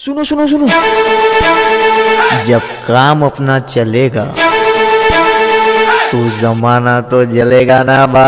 सुनो सुनो सुनो। जब काम अपना चलेगा तो जमाना तो जलेगा ना बा